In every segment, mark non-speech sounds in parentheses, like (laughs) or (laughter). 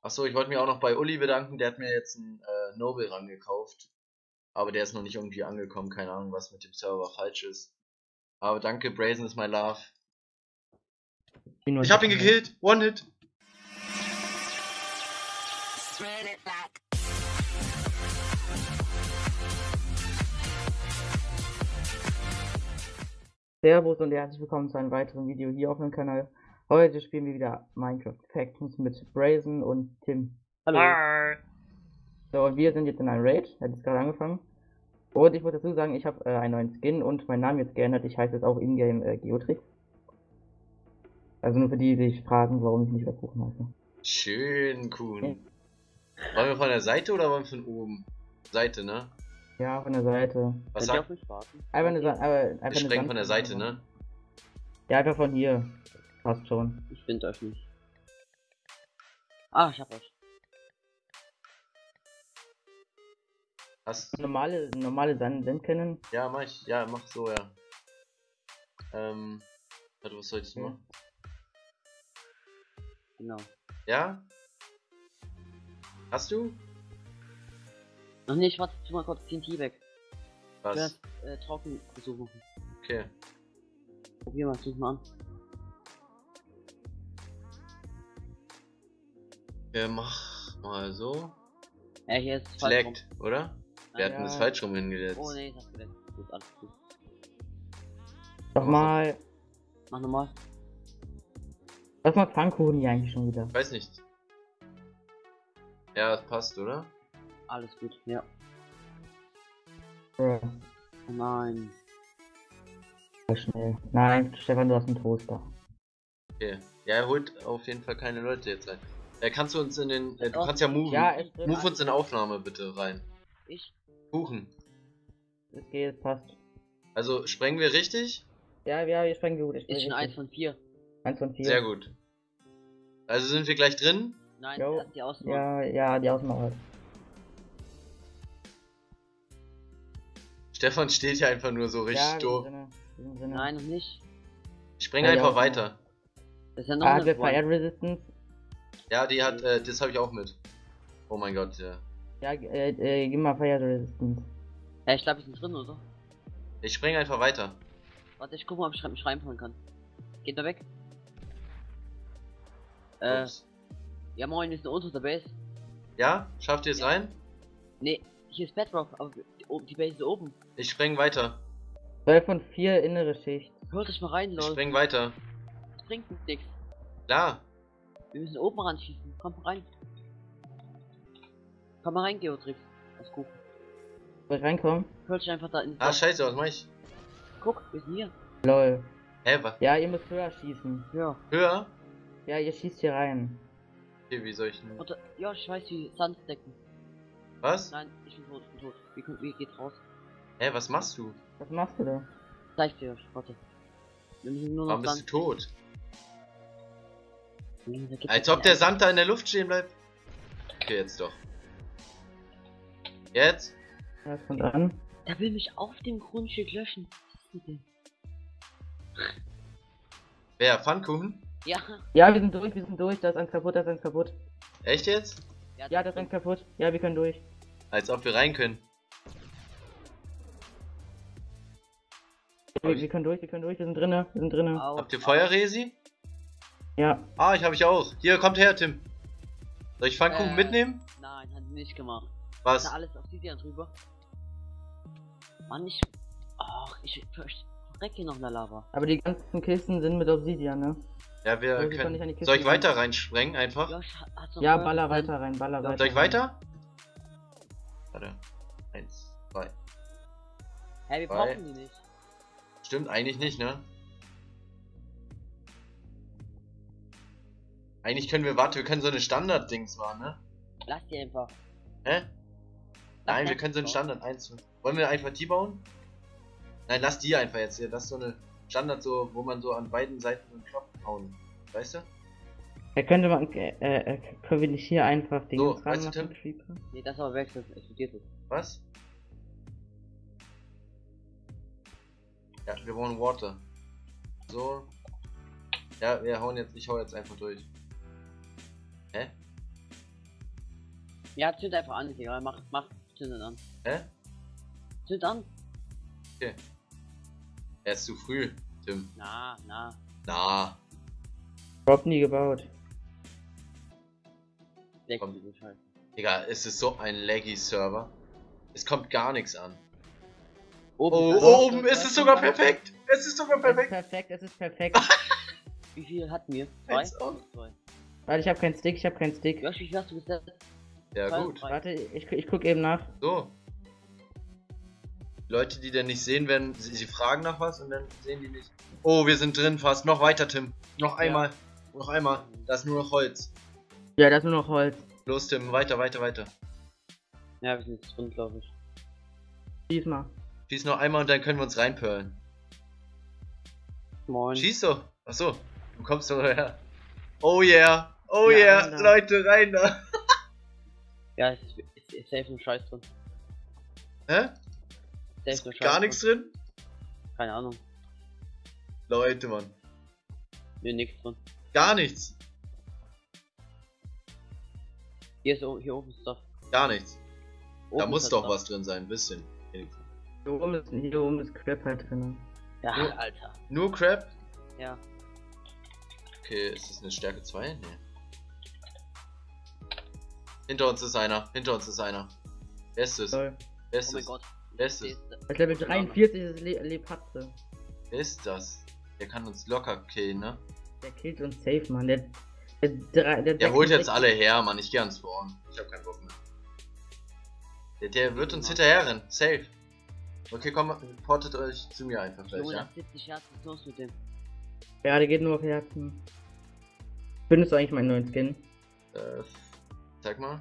Achso, ich wollte mich auch noch bei Uli bedanken, der hat mir jetzt einen äh, Noble rangekauft. Aber der ist noch nicht irgendwie angekommen, keine Ahnung, was mit dem Server falsch ist. Aber danke, Brazen is my love. Ich hab ihn gekillt, One Hit. Servus und herzlich willkommen zu einem weiteren Video hier auf meinem Kanal. Heute spielen wir wieder Minecraft Factions mit Brazen und Tim. Hallo. Hi. So, und wir sind jetzt in einem Raid, hat jetzt gerade angefangen. Und ich muss dazu sagen, ich habe äh, einen neuen Skin und meinen Namen jetzt geändert. Ich heiße jetzt auch Ingame äh, Geotrix. Also nur für die, die sich fragen, warum ich nicht mehr Kuchen heiße. Schön, cool. Wollen wir von der Seite oder wollen wir von oben? Seite, ne? Ja, von der Seite. Was Könnt ihr auf sagt? Einfach eine, Sa aber einfach eine von der Seite, ne? Ja, einfach von hier. Passt schon. Ich finde euch nicht. Ah, ich hab euch. Hast Normale, normale Sand kennen. Ja, mach ich. Ja, mach so, ja. Ähm. Warte, was soll ich Ja. machen? Genau. Ja? Hast du? Noch nicht, warte, tu mal kurz TNT weg. Was? Zuerst äh, trocken versuchen. Okay. Probier mal, such mal an. Ja, mach mal so. Ja, hier ist Es falsch leckt, oder? Wir hatten Ja. das falsch rum hingesetzt. Oh ne, ich hab's geleckt. Gut, alles gut. Doch mal. Mach nochmal. Was macht Pfannkuchen hier eigentlich schon wieder? Ich weiß nicht. Ja, das passt, oder? Alles gut, ja. Bruh, Oh nein. schnell. Nein, Stefan, du hast einen Toaster. Okay. Ja, er holt auf jeden Fall keine Leute jetzt rein. Äh, kannst du uns in den. Äh, du kannst ja moven. Ja. Move uns in Aufnahme bitte rein. Ich? Kuchen. Geht, es passt. Also sprengen wir richtig? Ja, ja, wir sprengen gut. Ich Ist schon eins von vier. Eins von vier. Sehr gut. Also sind wir gleich drin? Nein, Jo. die Ausnahme. Ja, ja, die Außenmauer. Stefan steht ja einfach nur so richtig Ja, doof. Nein, noch nicht. Ich spreng Ja, einfach Außenmauer. weiter. Das ist ja noch Ah, eine. Fire Resistance. Ja, die hat, äh, das habe ich auch mit. Oh mein Gott, ja. Ja, äh, äh, gib mal Fire Resistance. Ja, ich glaube, wir sind drin, oder? Ich spring einfach weiter. Warte, ich guck mal, ob ich mich reinfahren kann. Geht da weg? Äh, Ups. ja moin, wir sind unter der Base. Ja? Schafft ihr es Ja. rein? Ne, hier ist Bedrock, aber die, Base ist oben. Ich spreng weiter. 12 von 4 innere Schicht. Hört euch mal rein, Ich Leute. spreng weiter. Das bringt nichts. Klar. Wir müssen oben ranschießen. Komm rein. Komm mal rein, Geotrix. Gut. Soll ich reinkommen? Hört dich einfach da in. Ah, scheiße, was mach ich? Guck, wir sind hier. Lol. Hä, was? Ja, ihr müsst höher schießen. Ja. Höher? Ja, ihr schießt hier rein. Okay, wie soll ich denn? Warte, ja, ich weiß wie Sanddecken. Was? Nein, ich bin tot, ich bin tot. Wie, kommt- wie geht's raus? Hä, was machst du? Was machst du da? Zeig dir, warte. Wir müssen nur noch Warum bist du tot? Da Als ob der. Sand da in der Luft stehen bleibt. Okay, jetzt doch. Jetzt? Ja, es kommt an. Der will mich auf dem Grundstück löschen. Was? Wer? Pfannkuchen? Ja. Ja, wir sind durch, wir sind durch. Da ist eins kaputt, da ist eins kaputt. Echt jetzt? Ja, da ist eins kaputt. Ja, wir können durch. Als ob wir rein können. Wir, wir können durch, wir können durch. Wir sind drinne, wir sind drinne. Au, Habt ihr. Feuerresi? Ja. Ah, ich habe ich auch. Hier, kommt her, Tim. Soll ich Pfannkuchen Äh. mitnehmen? Nein, hat nicht gemacht. Was? Da alles auf die Dian drüber. Mann, ich. Ach, ich verrecke hier noch in der Lava. Aber die ganzen Kisten sind mit Obsidian, ne? Ja, wir Also, wir können nicht an können. die Kiste Soll ich weiter reinsprengen einfach? Josh, Ja, baller 12%? weiter rein, baller weiter. Soll ich rein. weiter? Warte. Eins, zwei. Hä, wir Zwei. brauchen die nicht. Stimmt eigentlich nicht, ne? Eigentlich können wir, warte, wir können so eine Standard-Dings machen, ne? Lass die einfach. Hä? Nein, wir können so einen. Standard 1. Wollen wir einfach die bauen? Nein, lass die einfach jetzt hier. Das ist so eine Standard, so, wo man so an beiden Seiten einen Knopf hauen. Weißt du? Ja, könnte man, äh, äh, können wir nicht hier einfach den So, dran weißt du, machen, Tim? Nee, das aber weg, das explodiert es. Was? Ja, wir brauchen Water. So. Ja, wir hauen jetzt, ich hau jetzt einfach durch. Ja, zünd einfach an, ist egal. Mach, mach, zünd an. Hä? Zünd an. Er ist zu früh, Tim. Na, na. Na, Überhaupt nie gebaut. Weg Komm. Digga, es ist so ein laggy Server. Es kommt gar nichts an. Oben, Oh, oben, es ist sogar perfekt. Es ist sogar Es ist perfekt. perfekt, es ist perfekt. Wie viel hatten wir? Zwei? Zwei. Warte, ich habe keinen Stick, ich habe keinen Stick. Josh, wie viel hast du gesetzt? Ja, Zwei, gut. Warte, ich, ich guck eben nach. So. Leute, die denn nicht sehen werden, sie, sie fragen nach was und dann sehen die nicht. Oh, wir sind drin fast. Noch weiter, Tim. Noch einmal. Noch einmal. Da ist nur noch Holz. Ja, das ist nur noch Holz. Los, Tim. Weiter, weiter, weiter. Ja, wir sind jetzt drin, glaube ich. Diesmal. Schieß noch einmal und dann können wir uns reinperlen. Moin. Schieß doch. Achso. Du kommst doch her. Oh yeah. Oh Ja, yeah. da. Leute, rein da. Ja, es ist, ist, ist safe nur Scheiß drin. Hä? Safe nur Scheiß Gar nichts drin? Keine Ahnung. Leute, Mann. Nee, nichts drin. Gar nichts. Hier ist hier oben ist Stuff. Gar nichts. Oben Da muss doch Stuff. was drin sein. Ein bisschen. wenigstens. Hier oben ist, hier oben ist Crap halt drin. Ja, Oh. Alter. Nur Crap? Ja. Okay, ist das eine Stärke 2? Nee. Hinter uns ist einer. Hinter uns ist einer. Wer ist es? Wer Oh ist mein es? Gott. Wer ist es? ist- Als Level 43 ist Le Lepatze. Wer ist das? Der kann uns locker killen, ne? Der killt uns safe, Mann. Der, der, der, der, Der holt jetzt 66 alle her, Mann. Ich geh ans Spawn. Ich hab keinen Bock mehr. Der, der wird uns hinterher rennen. Safe. Okay, komm, portet euch zu mir einfach gleich, ja? das 70 Herzen, los mit dem? Ja, der geht nur auf Herzen. Findest du eigentlich meinen neuen Skin? Äh, zeig mal.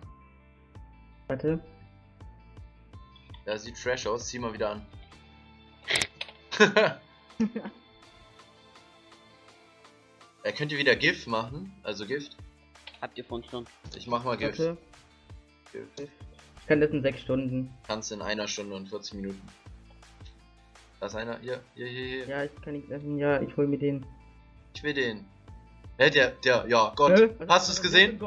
Warte. Ja, sieht fresh aus. Zieh mal wieder an. (laughs) er könnte wieder GIF machen. Also Gift. Habt ihr von schon? Ich mach mal Gift. Warte. Gift. Ich kann das in 6 Stunden. Kannst in einer Stunde und 40 Minuten. Da ist einer. Hier, hier, hier, hier. Ja, ich kann nicht essen. Ja, ich hol mir den. Ich will den. Hä, der, der, ja, Gott. Was- Hast du es ist gesehen?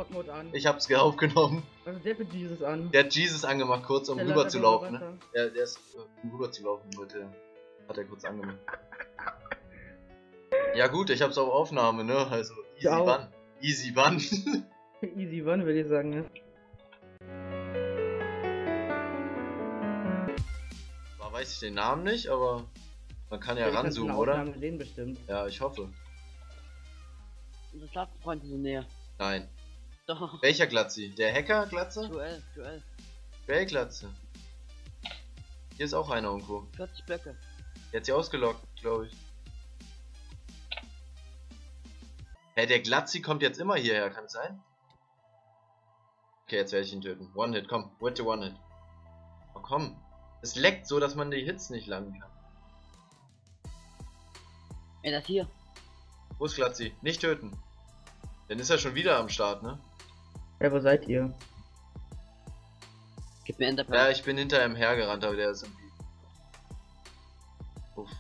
Ich hab's aufgenommen. Was ist der für Jesus an? Der hat Jesus angemacht, kurz um Der rüber zu laufen. Ne? Der, der ist äh, um rüber zu laufen, wollte. Hat er kurz angemacht. Ja gut, ich hab's auf Aufnahme, ne? Also easy Ja. Bun. Easy Bun. (laughs) Easy One, würde ich sagen, ne? Zwar weiß ich den Namen nicht, aber man kann ja ranzoomen, der oder? Aufnahme sehen bestimmt. Ja, ich hoffe. Unsere Schlafenfreunde sind näher. Nein. Doch. Welcher Glatzi? Der Hacker-Glatze? Duell, Duell. Wer Glatze? Hier ist auch einer irgendwo. 40 Blöcke. Der hat sie ausgelockt, glaube ich. Hä, der Glatzi kommt jetzt immer hierher, kann es sein? Okay, jetzt werde ich ihn töten. One-Hit, komm. Bitte One-Hit. Oh, komm. Es leckt so, dass man die Hits nicht landen kann. Ey, das hier. Wo ist Glatzi? Nicht töten. Dann ist er schon wieder am Start, ne? Ja, wo seid ihr? Gib mir Enderpearl. Ja, ich bin hinter ihm hergerannt, aber der ist irgendwie... Uff.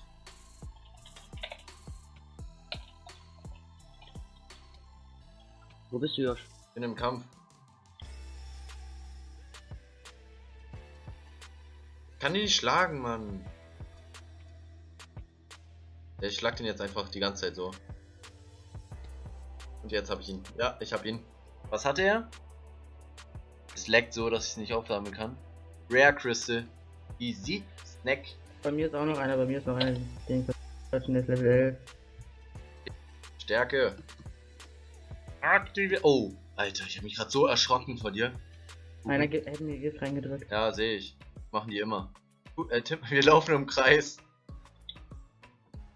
Wo bist du, Josh? bin im Kampf. Kann die nicht schlagen, Mann. Ja, ich schlag den jetzt einfach die ganze Zeit so. Und jetzt habe ich ihn. Ja, ich habe ihn. Was hatte er? Es leckt so, dass ich es nicht aufsammeln kann. Rare Crystal. Easy. Snack. Bei mir ist auch noch einer, bei mir ist noch einer, den der ist Level 11. Stärke. Aktive. Oh, Alter, ich habe mich gerade so erschrocken vor dir. Einer ge- hätte mir Gift reingedrückt. Ja, sehe ich. Machen die immer. Gut, äh, Tim, (laughs) wir laufen im Kreis.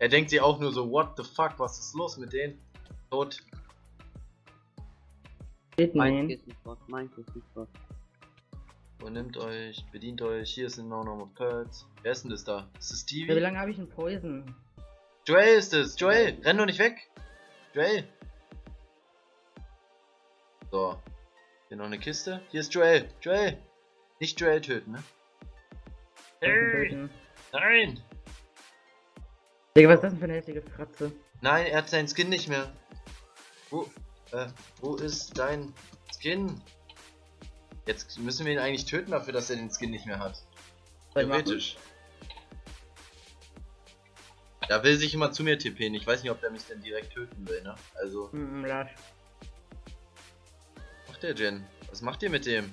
Er denkt sich auch nur so, what the fuck, was ist los mit denen? Tot. Steht Mein nein. ist nicht was, mein ist nicht was. Und nimmt euch, bedient euch. Hier sind noch nochmal Pearls. Wer ist denn das da? Ist das Ja, wie Stevie? lange habe ich einen Poison? Joel ist es. Joel, renn doch nicht weg. Joel. So. Hier noch eine Kiste. Hier ist Joel. Joel. Nicht Joel töten, ne? Töten. Nein. Digga, was ist das denn für eine hässliche Fratze? Nein, er hat seinen Skin nicht mehr. Wo, äh, wo ist dein Skin? Jetzt müssen wir ihn eigentlich töten dafür, dass er den Skin nicht mehr hat. Theoretisch. Da will sich immer zu mir tippen. Ich weiß nicht, ob der mich denn direkt töten will, ne? Also, Hm, Lasch. was macht der Jen? Was macht ihr mit dem?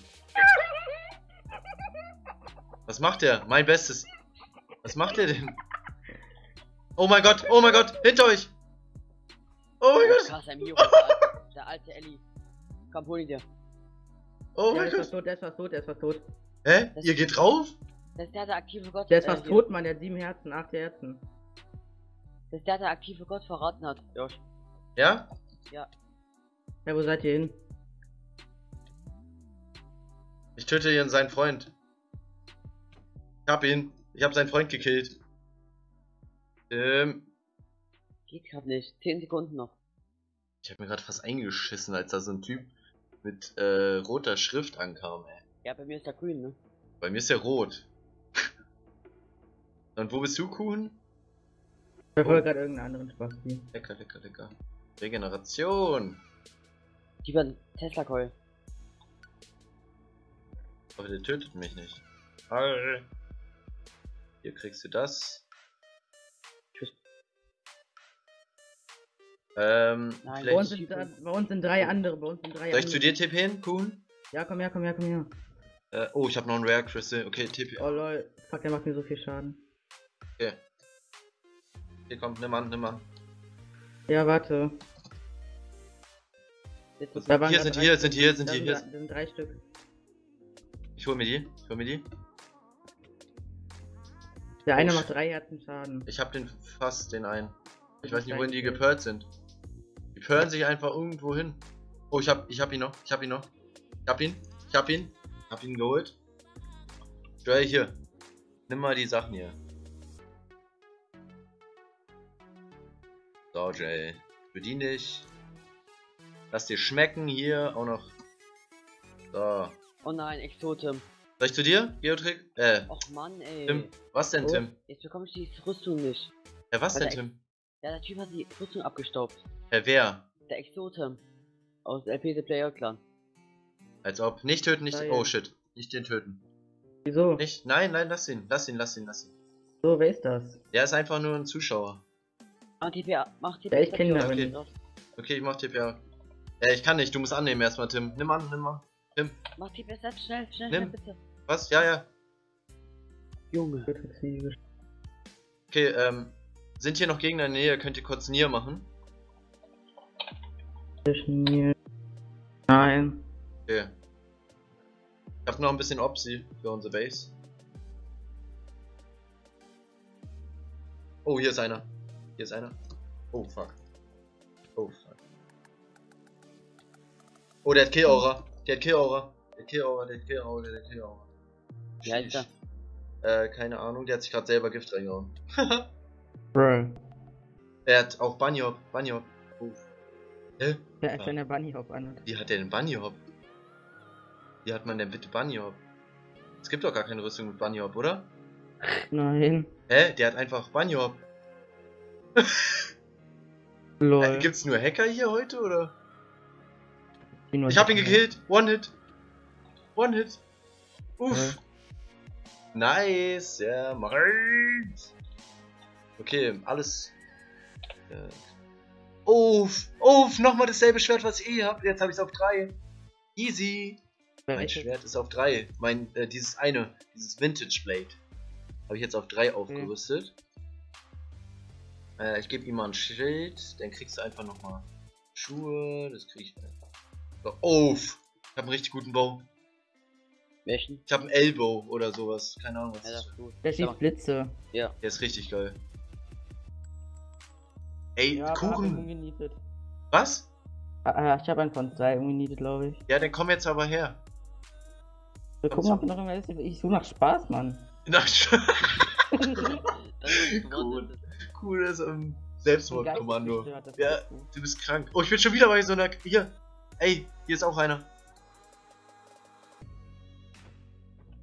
Was macht der? Mein Bestes. Was macht der denn? Oh mein Gott, oh mein Gott, hinter euch! Oh mein Gott! Der der alte, der Ellie. Komm, hol ihn dir. Oh Ja, mein der ist fast Gott! tot, der ist fast tot, der ist fast tot. Hä? Ihr geht drauf? Das ist der, der aktive Gott. Der ist äh, fast hier. tot, Mann, der hat sieben Herzen, acht Herzen. Das ist der, der aktive Gott verraten hat. Josh. Ja? Ja, wo seid ihr hin? Ich töte hier seinen Freund. Ich hab ihn. Ich hab seinen Freund gekillt. Ähm, Geht grad nicht. 10 Sekunden noch. Ich hab mir gerade fast eingeschissen, als da so ein Typ mit äh, roter Schrift ankam, ey. Ja, bei mir ist der grün, ne? Bei mir ist der rot. (laughs) Und wo bist du, Kuhn? Ich verfolge gerade irgendeinen anderen Spasti. Lecker, lecker, lecker. Regeneration. Die werden Tesla Coil. Aber der tötet mich nicht. Arr. Hier kriegst du das. Ähm, Nein, Bei uns, sind, bei uns sind drei andere, bei uns sind drei Soll ich andere. zu dir TPen, Kuhn? Ja, komm her, komm her, komm her. Äh, oh, ich habe noch einen Rare Crystal. Okay, TP. Oh lol, fuck, der macht mir so viel Schaden. Okay. Hier kommt, nimm an, nimm an. Ja, warte. Jetzt Da Hier sind hier, sind hier, sind hier, hier. da sind drei Stück. Ich hol mir die, ich hol mir die. Der eine Oh, macht drei Herzen Schaden. Ich hab den fast, den einen. Ich weiß nicht, wohin die geperlt sind. Die perlen sich einfach irgendwo hin. Oh, ich hab, ich hab ihn noch, ich hab ihn noch. Ich hab ihn, ich hab ihn. Ich hab ihn geholt. Joel, hier. Nimm mal die Sachen hier. So, Jay. Bedien dich. Lass dir schmecken hier auch noch. So. Oh nein, Exotem. Soll ich zu dir, Geotrick? Äh, Och Mann, ey. Tim. Was denn, Oh. Tim? Jetzt bekomme ich die Rüstung nicht. Äh, was denn, Warte, Tim? Ja, der Typ hat die Rüstung abgestaubt. Äh, wer? Der Exotem. Aus LP The Player Clan. Als ob. Nicht töten, nicht. Ah, ja. Oh shit. Nicht den töten. Wieso? Nicht. Nein, nein, lass ihn. Lass ihn, lass ihn, lass ihn. So, wer ist das? Der ist einfach nur ein Zuschauer. Mach TPA, mach TPA. Ja, ich kenn ihn nicht. Okay, ich mach TPA. Äh, ich kann nicht. Du musst annehmen erstmal, Tim. Nimm an, nimm an. Tim. Mach TPA selbst schnell, schnell, Nimm. schnell, bitte. Was? Ja, ja. Junge. Okay, ähm. Sind hier noch Gegner in der Nähe? Könnt ihr kurz Nier machen? Nein. Okay. Ich hab noch ein bisschen Opsi für unsere Base. Oh, hier ist einer. Hier ist einer. Oh, fuck. Oh, fuck. Oh, der hat Kill-Aura. Der hat Kill-Aura. Der hat Kill-Aura, der hat Kill-Aura, der hat Kill-Aura. Äh, keine Ahnung. Der hat sich gerade selber Gift reingehauen. (laughs) Bro. er hat auch Bunny Hop. Bunny Hop. Oh. Hä? Der ist wenn der Bunny Hop an. Wie hat der denn Bunny Hop? Wie hat man denn bitte Bunny Hop? Es gibt doch gar keine Rüstung mit Bunny Hop, oder? Nein. Hä? Der hat einfach Bunny Hop. (laughs) Äh, Lol. gibt's nur Hacker hier heute, oder? Nur- Ich hab ihn gekillt. One Hit. One Hit. Uff. Nice. Ja, Marz. Okay, alles. Äh. Uff. Uff. Nochmal dasselbe Schwert, was ich eh hab. Jetzt hab ich's auf 3. Easy. Mein? Schwert ist auf 3. Mein, äh, dieses eine, dieses Vintage Blade. Habe ich jetzt auf 3 aufgerüstet. Äh, ich gebe ihm mal ein Schild, dann kriegst du einfach nochmal Schuhe, das krieg ich. So, oh, ich habe einen richtig guten Bow. Welchen? Ich habe einen Elbow oder sowas, keine Ahnung was Ja, das das ist. ist gut. Der schießt Blitze. Ja. Der ist richtig geil. Ey, Ja, Kuchen. Was? Ah, ah, ich habe einen von zwei umgenietet, glaube ich. Ja, dann komm jetzt aber her. Wir gucken, ob noch irgendwas ist. Ich suche nach Spaß, Mann. (laughs) Na, (laughs) Das ist Cool. gewonnen. cooles ähm, Selbstmordkommando. Ja. ist. Du bist krank. Oh, ich bin schon wieder bei so einer. Hier. Ey, hier ist auch einer.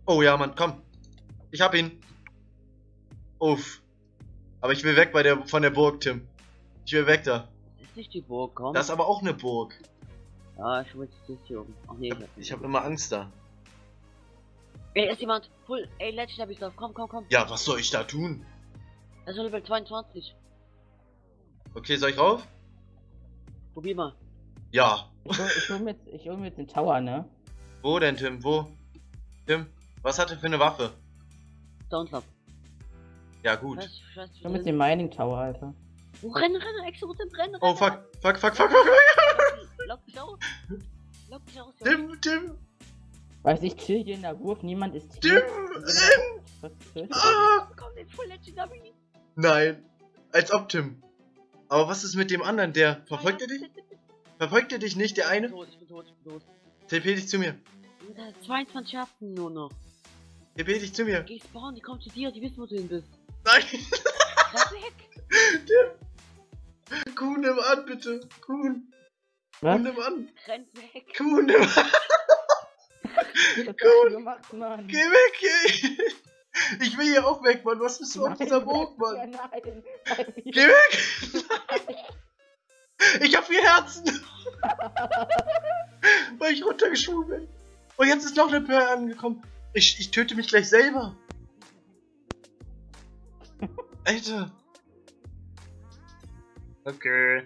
Oh ja, Mann, komm. Ich hab ihn. Uff. Aber ich will weg bei der von der Burg, Tim. Ich will weg da. Das ist nicht die Burg, komm. Das ist aber auch eine Burg. ja, ich will jetzt das hier oben. Ach nee, Ich hab, ich hab immer Angst da. Ey, ist jemand. Full. Ey, Legendary Stuff. Komm, komm, komm. Ja, was soll ich da tun? Er ist Level 22. Okay, soll ich rauf? Probier mal. Ja. Ich hol, ich hol mir jetzt, ich hol mir jetzt den Tower, ne? Wo denn, Tim? Wo? Tim, was hat er für eine Waffe? Downslap. Ja, gut. Ich hol mir jetzt den Mining Tower, Alter. Oh, renn, renn, Exo, renn, renn, renn. Oh, fuck. Fuck, fuck, fuck, fuck, fuck. Lock dich aus. Lock dich aus. Tim, Tim, Weiß ich, chill hier in der Wurf, niemand ist Tim, hier. Tim. Was tötet? Ah. Komm, den Full Legendary. Nein. Als ob, Tim. Aber was ist mit dem anderen? Der verfolgt er dich? Verfolgt er dich nicht, der Ich bin eine? tot, ich bin tot, ich bin tot. TP dich zu mir. Junge, 22 Schaften nur noch. TP dich zu mir. Geh spawnen, die kommen zu dir, die wissen, wo du hin bist. Nein. (laughs) Weg. Kuhn, nimm an, bitte. Kuhn. Was? Kuhn, nimm an. Renn weg. Kuhn, nimm an. Du gemacht, Mann? Geh weg, ey. Ich will hier auch weg, Mann. Was bist du auf dieser Burg, Ja, Mann? nein. Geh weg. Nein. Ich hab vier Herzen. Weil ich runtergeschwungen bin. Und jetzt ist noch eine Pearl angekommen. Ich, ich töte mich gleich selber. Alter. Okay.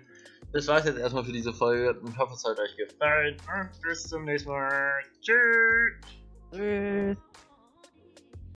Das war's jetzt erstmal für diese Folge. Ich hoffe, es hat euch gefallen. Und bis zum nächsten Mal. Tschüss. Tschüss.